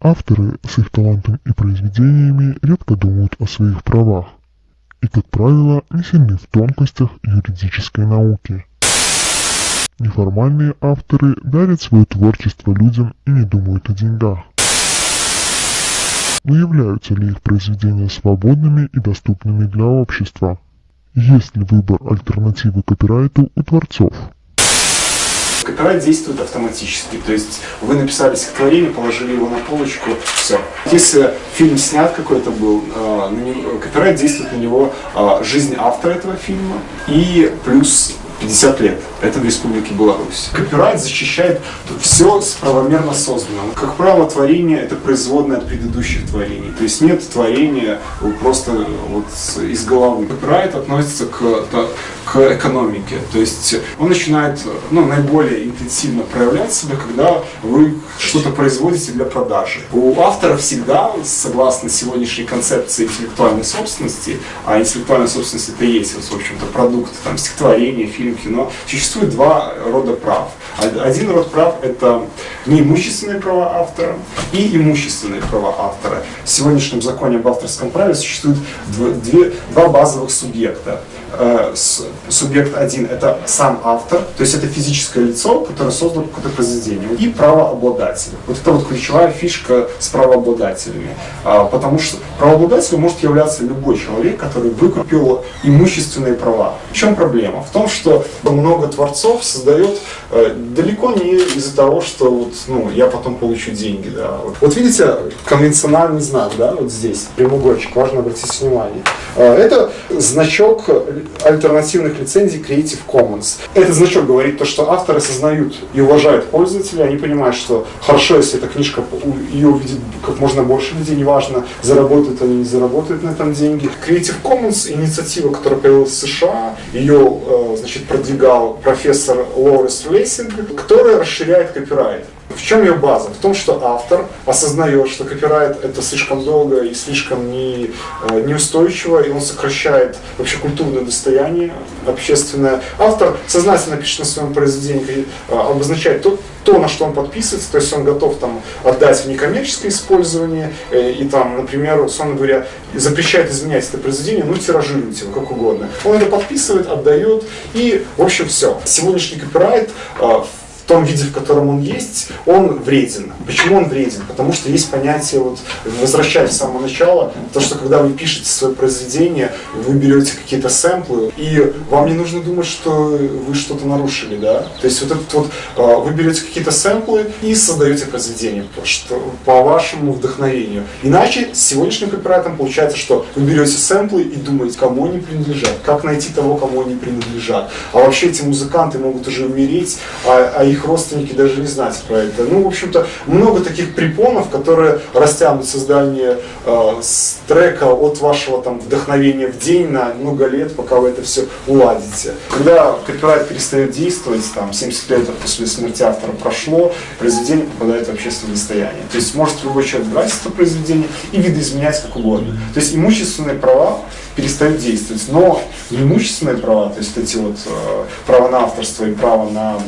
Авторы с их талантом и произведениями редко думают о своих правах и, как правило, не сильны в тонкостях юридической науки. Неформальные авторы дарят свое творчество людям и не думают о деньгах. Но являются ли их произведения свободными и доступными для общества? Есть ли выбор альтернативы копирайту у творцов? Копирайт действует автоматически, то есть вы написали стихотворение, положили его на полочку, все. Если фильм снят какой-то был, э, копирайт действует на него э, жизнь автора этого фильма и плюс 50 лет. Это в Республике Беларусь. Копирайт защищает все правомерно созданное. Как правило, творение это производное от предыдущих творений. То есть нет творения просто вот из головы. Копирайт относится к, к экономике. То есть он начинает ну, наиболее интенсивно проявлять себя, когда вы что-то производите для продажи. У автора всегда, согласно сегодняшней концепции интеллектуальной собственности, а интеллектуальная собственность это и есть, в общем-то, продукт там, стихотворения, фильм, кино, существует два рода прав. Один род прав – это неимущественные права автора и имущественные права автора. В сегодняшнем законе об авторском праве существует две, два базовых субъекта. Субъект один – это сам автор, то есть это физическое лицо, которое создало какое-то произведение, и правообладатель. Вот это вот ключевая фишка с правообладателями, а, потому что правообладателем может являться любой человек, который выкупил имущественные права. В чем проблема? В том, что много творцов создает э, далеко не из-за того, что вот, ну, я потом получу деньги. Да. Вот, вот видите конвенциональный знак, да, вот здесь, прямоугольчик, важно обратить внимание. Э, это значок альтернативных лицензий Creative Commons. Этот значок говорит то, что авторы осознают и уважают пользователя, они понимают, что хорошо, если эта книжка, ее увидит как можно больше людей, неважно, заработают они, не заработают на этом деньги. Creative Commons, инициатива, которая появилась в США, ее э, значит, продвигал профессор Лоуренс Лессиг, которая расширяет копирайт. В чем ее база? В том, что автор осознает, что копирайт это слишком долго и слишком не, э, неустойчиво, и он сокращает вообще культурное достояние общественное. Автор сознательно пишет на своем произведении, э, обозначает то, то, на что он подписывается, то есть он готов там отдать в некоммерческое использование, э, и там, например, условно говоря, запрещает изменять это произведение, ну тиражируйте его как угодно. Он это подписывает, отдает, и в общем все. Сегодняшний копирайт в том виде, в котором он есть, он вреден. Почему он вреден? Потому что есть понятие, вот, возвращаясь с самого начала, то, что когда вы пишете свое произведение, вы берете какие-то сэмплы, и вам не нужно думать, что вы что-то нарушили, да? То есть вот этот вот, а, вы берете какие-то сэмплы и создаете произведение что, по вашему вдохновению. Иначе с сегодняшним копирайтом получается, что вы берете сэмплы и думаете, кому они принадлежат, как найти того, кому они принадлежат. А вообще эти музыканты могут уже умереть, а, а их их родственники даже не знать про это. Ну, в общем-то, много таких препонов, которые растянут создание э, трека от вашего там вдохновения в день на много лет, пока вы это все уладите. Когда копирайт перестает действовать, там 70 лет после смерти автора прошло, произведение попадает в общественное достояние. То есть может любой человек брать это произведение и видоизменять как угодно. То есть имущественные права перестают действовать. Но неимущественные права, то есть эти вот э, права на авторство и право на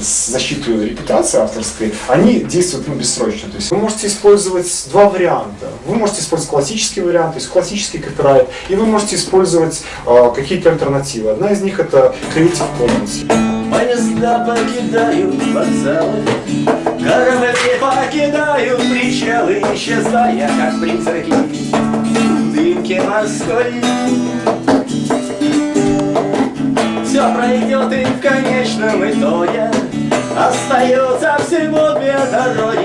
защиту репутации авторской, они действуют ну, бессрочно. То есть вы можете использовать два варианта. Вы можете использовать классический вариант, то есть классический копирайт, и вы можете использовать э, какие-то альтернативы. Одна из них это Creative Commons. Поезда покидают вокзалы, корабли покидают причалы, исчезая, как призраки дымки морской. Все пройдет и в конечном итоге Остается всего две дороги